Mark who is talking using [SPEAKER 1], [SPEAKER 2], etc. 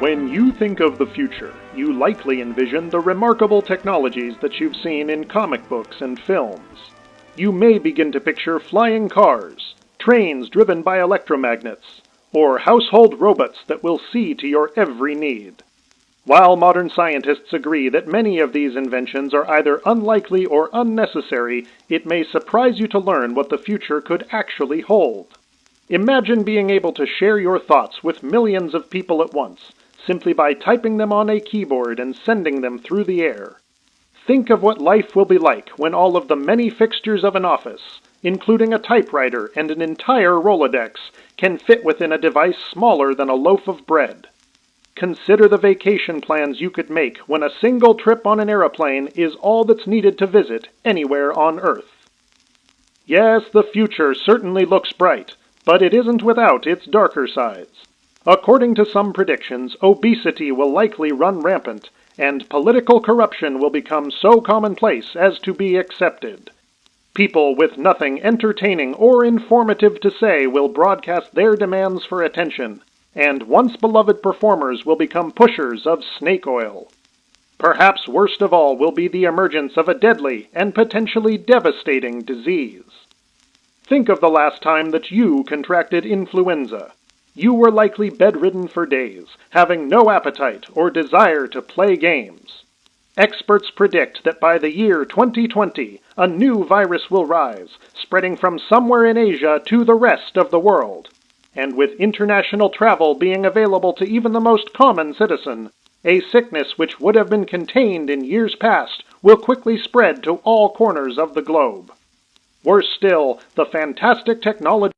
[SPEAKER 1] When you think of the future, you likely envision the remarkable technologies that you've seen in comic books and films. You may begin to picture flying cars, trains driven by electromagnets, or household robots that will see to your every need. While modern scientists agree that many of these inventions are either unlikely or unnecessary, it may surprise you to learn what the future could actually hold. Imagine being able to share your thoughts with millions of people at once, simply by typing them on a keyboard and sending them through the air. Think of what life will be like when all of the many fixtures of an office, including a typewriter and an entire Rolodex, can fit within a device smaller than a loaf of bread. Consider the vacation plans you could make when a single trip on an aeroplane is all that's needed to visit anywhere on Earth. Yes, the future certainly looks bright, but it isn't without its darker sides. According to some predictions, obesity will likely run rampant, and political corruption will become so commonplace as to be accepted. People with nothing entertaining or informative to say will broadcast their demands for attention, and once beloved performers will become pushers of snake oil. Perhaps worst of all will be the emergence of a deadly and potentially devastating disease. Think of the last time that you contracted influenza. You were likely bedridden for days, having no appetite or desire to play games. Experts predict that by the year 2020, a new virus will rise, spreading from somewhere in Asia to the rest of the world. And with international travel being available to even the most common citizen, a sickness which would have been contained in years past will quickly spread to all corners of the globe. Worse still, the fantastic technology